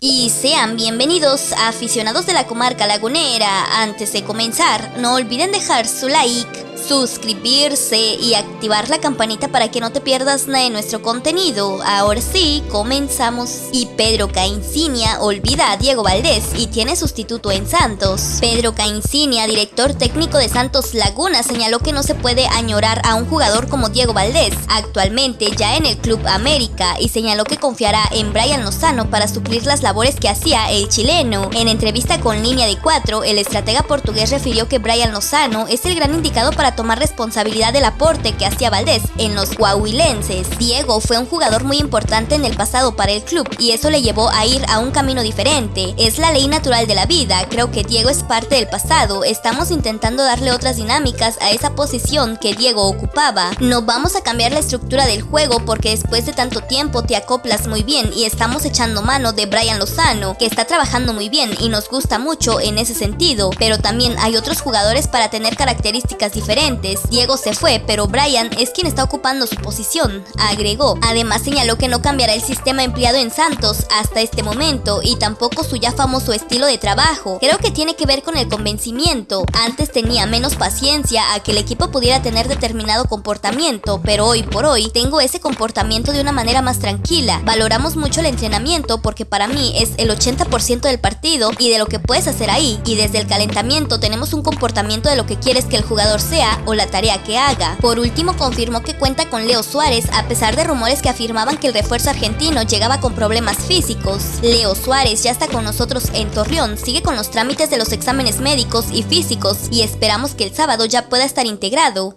Y sean bienvenidos a aficionados de la comarca lagunera. Antes de comenzar, no olviden dejar su like suscribirse y activar la campanita para que no te pierdas nada de nuestro contenido. Ahora sí, comenzamos. Y Pedro Caincinia olvida a Diego Valdés y tiene sustituto en Santos. Pedro Caincinia, director técnico de Santos Laguna, señaló que no se puede añorar a un jugador como Diego Valdés, actualmente ya en el Club América, y señaló que confiará en Brian Lozano para suplir las labores que hacía el chileno. En entrevista con Línea de 4, el estratega portugués refirió que Brian Lozano es el gran indicado para tomar responsabilidad del aporte que hacía Valdés en los coahuilenses. Diego fue un jugador muy importante en el pasado para el club y eso le llevó a ir a un camino diferente. Es la ley natural de la vida, creo que Diego es parte del pasado, estamos intentando darle otras dinámicas a esa posición que Diego ocupaba. No vamos a cambiar la estructura del juego porque después de tanto tiempo te acoplas muy bien y estamos echando mano de Brian Lozano, que está trabajando muy bien y nos gusta mucho en ese sentido, pero también hay otros jugadores para tener características diferentes Diego se fue, pero Brian es quien está ocupando su posición, agregó. Además señaló que no cambiará el sistema empleado en Santos hasta este momento y tampoco su ya famoso estilo de trabajo. Creo que tiene que ver con el convencimiento. Antes tenía menos paciencia a que el equipo pudiera tener determinado comportamiento, pero hoy por hoy tengo ese comportamiento de una manera más tranquila. Valoramos mucho el entrenamiento porque para mí es el 80% del partido y de lo que puedes hacer ahí. Y desde el calentamiento tenemos un comportamiento de lo que quieres que el jugador o la tarea que haga. Por último, confirmó que cuenta con Leo Suárez, a pesar de rumores que afirmaban que el refuerzo argentino llegaba con problemas físicos. Leo Suárez ya está con nosotros en Torreón, sigue con los trámites de los exámenes médicos y físicos y esperamos que el sábado ya pueda estar integrado.